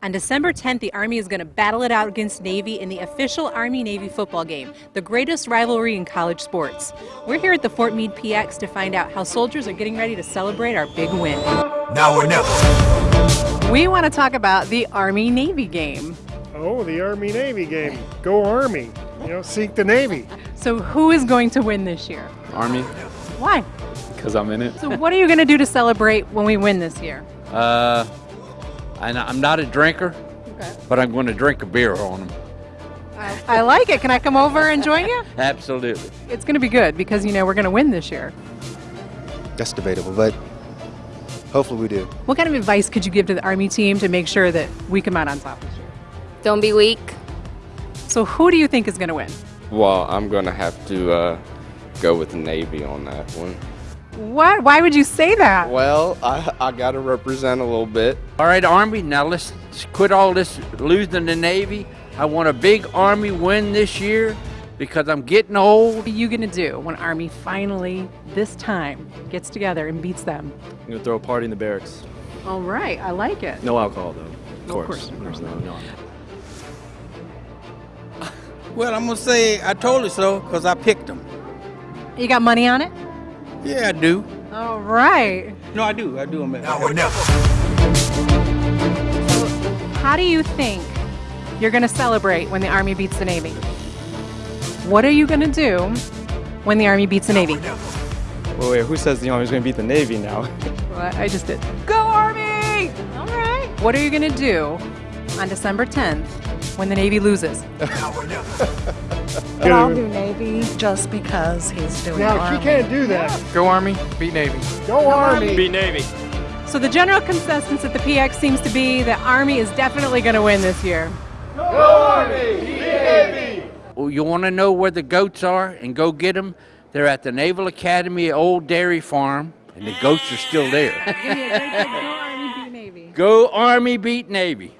On December 10th, the Army is going to battle it out against Navy in the official Army Navy football game, the greatest rivalry in college sports. We're here at the Fort Meade PX to find out how soldiers are getting ready to celebrate our big win. Now or never. We want to talk about the Army Navy game. Oh, the Army Navy game. Go Army. You know, seek the Navy. So, who is going to win this year? Army, Why? because I'm in it. So, what are you going to do to celebrate when we win this year? Uh, and I'm not a drinker, Okay. but I'm going to drink a beer on them. I like it. Can I come over and join you? Absolutely. It's going to be good because, you know, we're going to win this year. That's debatable, but hopefully we do. What kind of advice could you give to the Army team to make sure that we come out on top this year? Don't be weak. So, who do you think is going to win? Well, I'm going to have to uh, go with the Navy on that one. What? Why would you say that? Well, I, I got to represent a little bit. All right, Army, now let's quit all this losing the Navy. I want a big Army win this year because I'm getting old. What are you going to do when Army finally, this time, gets together and beats them? I'm gonna throw a party in the barracks. All right, I like it. No alcohol though. Of Of course. course, of course no, no, no. Well, I'm gonna say I told you so because I picked them. You got money on it? Yeah, I do. All right. No, I do. I do. I'm Now or never. How do you think you're going to celebrate when the Army beats the Navy? What are you going to do when the Army beats the Navy? Wait, wait, who says the Army's gonna beat the Navy now? Well, I just did. Go Army! All right. What are you going to do on December 10th when the Navy loses? Now or. But I'll do Navy just because he's doing Now, Army. she can't do that. Go Army, beat Navy. Go Army. Beat Navy. So the general consensus at the PX seems to be that Army is definitely going to win this year. Go Army! Beat Navy! Well, you want to know where the goats are and go get them? They're at the Naval Academy Old Dairy Farm, and the goats are still there. Go Army, beat Navy. Go Army, beat Navy.